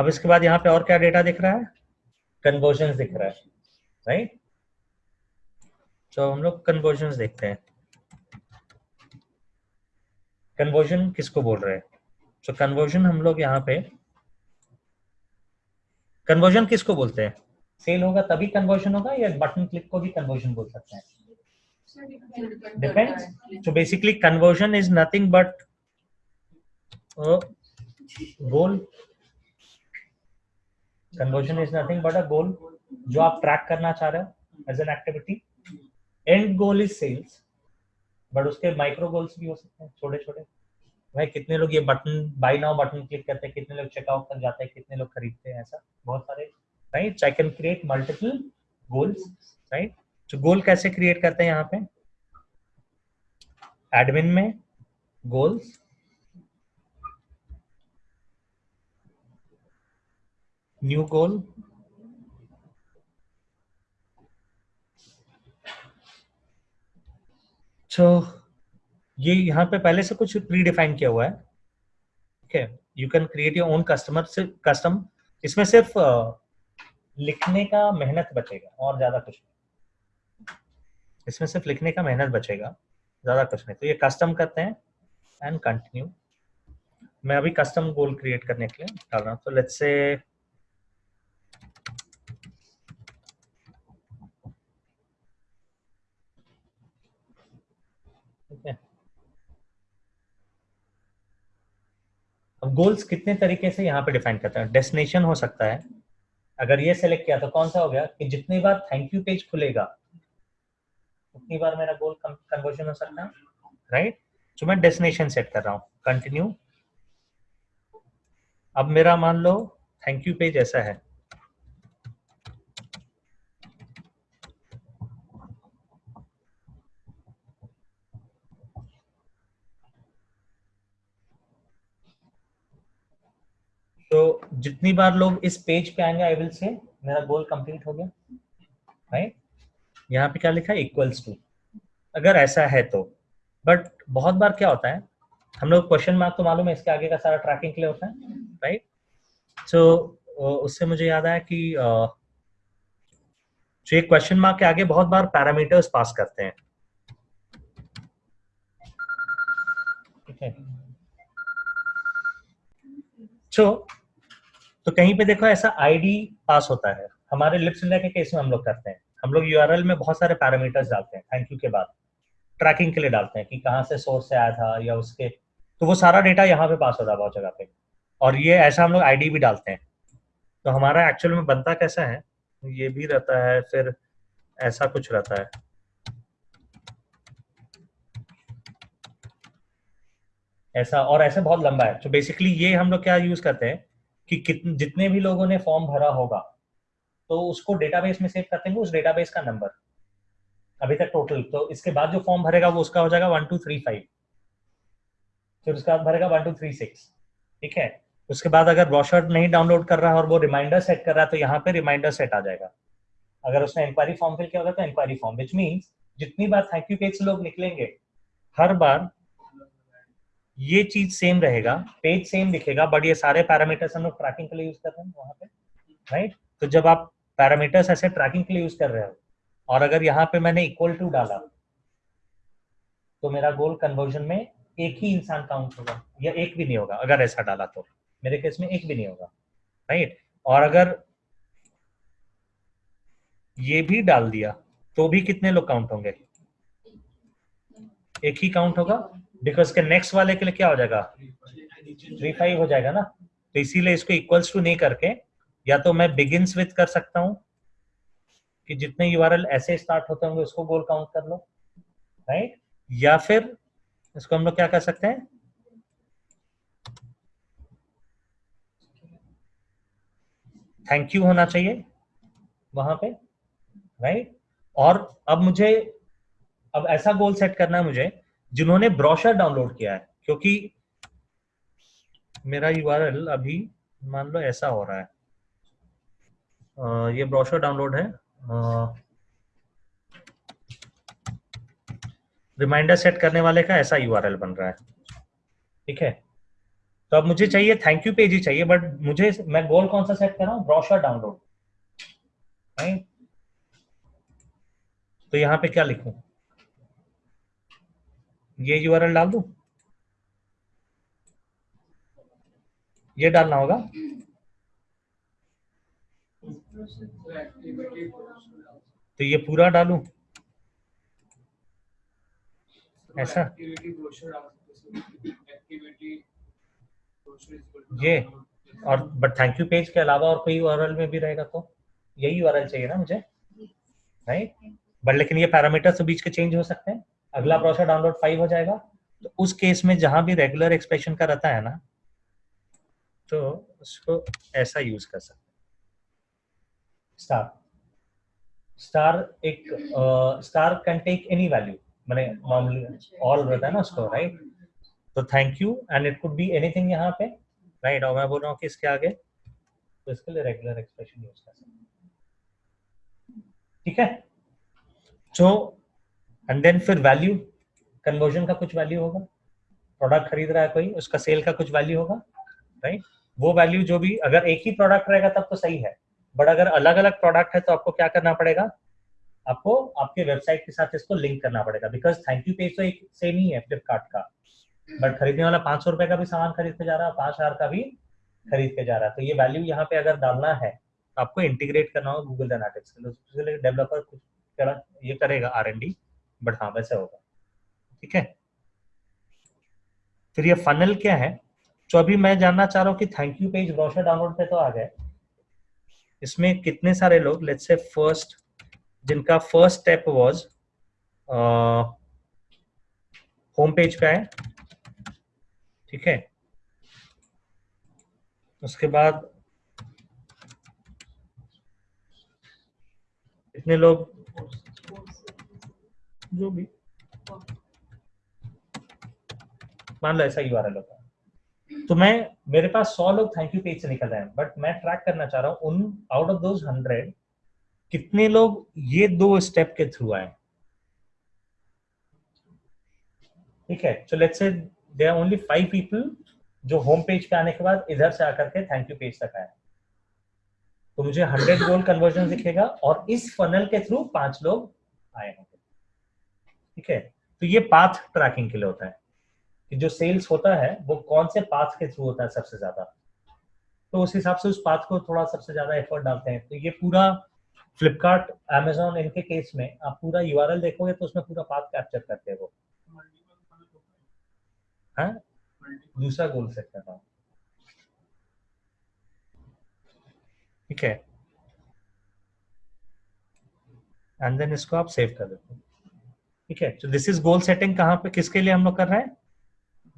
अब इसके बाद यहाँ पे और क्या डेटा दिख रहा है? कन्वर्जन दिख रहा है राइट तो हम लोग कन्वर्जन देखते हैं। कन्वर्जन किसको बोल रहे हैं? तो कन्वर्जन हम लोग यहाँ पे कन्वर्जन किसको बोलते हैं? सेल होगा तभी कन्वर्जन होगा या बटन क्लिक को भी कन्वर्जन बोल सकते हैं? Depends. So basically conversion is nothing but a conversion is nothing but a goal जो आप ट्रैक करना चाह रहे हो as an activity and goal is sales but उसके माइक्रो गोल्स भी हो सकते हैं छोटे छोटे भाई, कितने लोग ये button by now button click करते हैं, कितने लोग चेकआउट कर जाते हैं, कितने लोग खरीदते हैं, ऐसा बहुत सारे। Right I can create multiple goals right तो गोल कैसे क्रिएट करते हैं यहाँ पे? एडमिन में गोल्स न्यू गोल तो ये यहाँ पे पहले से कुछ प्री डिफाइन किया हुआ है। ठीक है you can create your own customer से कस्टम इसमें सिर्फ़ लिखने का मेहनत बचेगा, और ज़्यादा कुछ नहीं। इसमें सिर्फ़ लिखने का मेहनत बचेगा, ज़्यादा कुछ नहीं। तो ये कस्टम करते हैं एंड कंटिन्यू मैं अभी कस्टम गोल क्रिएट करने के लिए डाल रहा हूँ। तो लेट्स से अब गोल्स कितने तरीके से यहाँ पे डिफाइन करते हैं? डेस्टिनेशन हो सकता है। अगर ये सेलेक्ट किया तो कौन सा हो गया? कि जितनी बार थैंक यू पेज खुलेगा, उतनी बार मेरा गोल कन्वर्जन हो सकता है राइट तो मैं डेस्टिनेशन सेट कर रहा हूँ। कंटिन्यू अब मेरा मान लो थैंक यू पेज ऐसा है। जितनी बार लोग इस पेज पे आएँगे आई विल से मेरा गोल कंप्लीट हो गया। राइट यहाँ पे क्या लिखा है? इक्वल्स टू अगर ऐसा है तो। बट बहुत बार क्या होता है? हम लोग क्वेश्चन मार्क तो मालूम है इसके आगे का सारा ट्रैकिंग के लिए होता है। राइट सो so, उससे मुझे याद आया कि जो एक क्वेश्चन मार्क के आगे बहुत बार पैरामीटर्स पास करते हैं। ठीक है? सो तो कहीं पे देखो ऐसा आईडी पास होता है। हमारे लिप्स के केस में हम लोग करते हैं। हम लोग यूआरएल में बहुत सारे पैरामीटर्स डालते हैं थैंक यू के बाद। ट्रैकिंग के लिए डालते हैं कि कहाँ से सोर्स से आया था या उसके। तो वो सारा डेटा यहाँ पे पास होता है बहुत जगह पे। और ये ऐसा हम लोग आईडी भी डालते हैं। तो हमारा एक्चुअल में बनता कैसा है? ये भी रहता है, फिर ऐसा कुछ रहता है। ऐसा, और ऐसे बहुत लंबा है। तो बेसिकली ये हम लोग क्या यूज़ करते हैं? कि कितने जितने भी लोगों ने फॉर्म भरा होगा तो उसको डेटाबेस में सेव करते हैं उस डेटाबेस का नंबर अभी तक टोटल तो इसके बाद जो फॉर्म भरेगा वो उसका हो जाएगा वन टू थ्री फाइव फिर उसके बाद भरेगा वन टू थ्री सिक्स ठीक है? उसके बाद अगर ब्रॉशर नहीं डाउनलोड कर रहा है और वो रिमाइंडर सेट कर रहा है तो यहाँ पे रिमाइंडर सेट आ जाएगा। अगर उसने इंक्वायरी फॉर्म फिल किया होगा तो इंक्वायरी फॉर्म विच मीन्स जितनी बार थैंक यू पेज से लोग निकलेंगे, हर बार ये चीज़ सेम रहेगा पेज सेम दिखेगा बट ये सारे पैरामीटर्स हम लोग ट्रैकिंग के लिए यूज़ कर रहे हैं वहाँ पे राइट तो जब आप पैरामीटर्स ऐसे ट्रैकिंग के लिए यूज़ कर रहे हो, और अगर यहाँ पे मैंने इक्वल टू डाला तो मेरा गोल कन्वर्जन में एक ही इंसान काउंट होगा, या एक भी नहीं होगा, अगर ऐसा डाला तो। मेरे केस में एक भी नहीं होगा राइट और अगर ये भी डाल दिया तो भी कितने लोग काउंट होंगे? एक ही काउंट होगा? बिकॉज़ के नेक्स्ट वाले के लिए क्या हो जाएगा? थ्री फाइव हो जाएगा ना? तो इसीलिए इसको इक्वल्स टू नहीं करके, या तो मैं बिगिंस विथ कर सकता हूँ, कि जितने यूआरएल ऐसे स्टार्ट होते होंगे, उसको गोल काउंट कर लो राइट या फिर इसको हम लोग क्या कर सकते हैं? थैंक यू होना चाहिए, वहाँ पे राइट और अब मुझे, अब ऐसा गोल सेट करना है मुझे जिन्होंने ब्रोशर डाउनलोड किया है क्योंकि मेरा यूआरएल अभी मान लो ऐसा हो रहा है। आ, ये ब्रोशर डाउनलोड है। रिमाइंडर सेट करने वाले का ऐसा यूआरएल बन रहा है। ठीक है? तो अब मुझे चाहिए थैंक यू पेज ही चाहिए बट मुझे मैं गोल कौन सा सेट कर रहा हूँ? Brochure download. तो यहाँ पे क्या लिखूं? ये यूआरएल डाल दू? ये डालना होगा। तो ये पूरा डालू? ऐसा? ये और बट थैंक यू पेज के अलावा और कोई यूआरएल में भी रहेगा तो? यही यूआरएल चाहिए ना मुझे? राइट बट लेकिन ये पैरामीटर्स तो बीच के चेंज हो सकते हैं? अगला प्रोसेस डाउनलोड फाइव हो जाएगा। तो उस केस में जहाँ भी रेगुलर एक्सप्रेशन का रहता है ना तो उसको ऐसा यूज़ कर सकते स्टार स्टार एक star can take any value मैंने नॉर्मली ऑल रहता है ना उसको राइट तो thank you and it could be anything यहाँ पे राइट और मैं बोल रहा हूँ कि इसके आगे तो इसके लिए रेगुलर एक्सप्रेशन यूज़ कर सकते ठीक है? सो एंड देन फिर वैल्यू कन्वर्जन का कुछ वैल्यू होगा। प्रोडक्ट खरीद रहा है कोई, उसका सेल का कुछ वैल्यू होगा राइट वो वैल्यू जो भी, अगर एक ही प्रोडक्ट रहेगा तब तो सही है। बट अगर अलग अलग प्रोडक्ट है तो आपको क्या करना पड़ेगा? आपको आपके वेबसाइट के साथ इसको लिंक करना पड़ेगा। बिकॉज़ थैंक यू पेज तो एक सेम ही है फ्लिपकार्ट का। बट खरीदने वाला पाँच सौ रुपए का भी सामान खरीद के जा रहा है, पाँच हज़ार का भी खरीद के जा रहा है। तो ये वैल्यू यहाँ पे अगर डालना है तो आपको इंटीग्रेट करना होगा गूगल एनालिटिक्स डेवलपर कुछ ये करेगा आर एन डी बट हाँ वैसे होगा। ठीक है? फिर ये फनल क्या है? जो अभी मैं जानना चाह रहा हूँ कि thank you page brochure download पे तो आ गए इसमें कितने सारे लोग लेट्स से फ़र्स्ट जिनका first step was home page पे आए। ठीक है? उसके बाद इतने लोग जो भी। मान लो ऐसा यूआरएल होता है तो मैं, मेरे पास सौ लोग थैंक यू पेज से निकल रहे हैं बट मैं ट्रैक करना चाह रहा हूँ, उन आउट ऑफ़ दोज हंड्रेड कितने लोग ये दो स्टेप के थ्रू आए? ठीक है so let's say they are only five people जो होम पेज पे आने के बाद इधर से आकर के थैंक यू पेज तक आए। तो मुझे हंड्रेड गोल कन्वर्जन दिखेगा और इस फनल के थ्रू पाँच लोग आए होंगे ठीक है? तो ये पाथ ट्रैकिंग के लिए होता है कि जो सेल्स होता है, वो कौन से पाथ के थ्रू होता है सबसे ज़्यादा? तो उस हिसाब से उस पाथ को थोड़ा सबसे ज़्यादा एफर्ट डालते हैं। तो ये पूरा फ्लिपकार्ट एमेजोन इनके केस में आप पूरा यूआरएल देखोगे तो उसमें पूरा पाथ कैप्चर करते हैं वो। हाँ? दूसरा गोल सेट करता हूँ। ठीक है? एंड देन इसको आप सेव कर देते हैं। ठीक है? तो दिस इज़ गोल सेटिंग कहाँ पे किसके लिए हम लोग कर रहे हैं?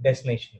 डेस्टिनेशन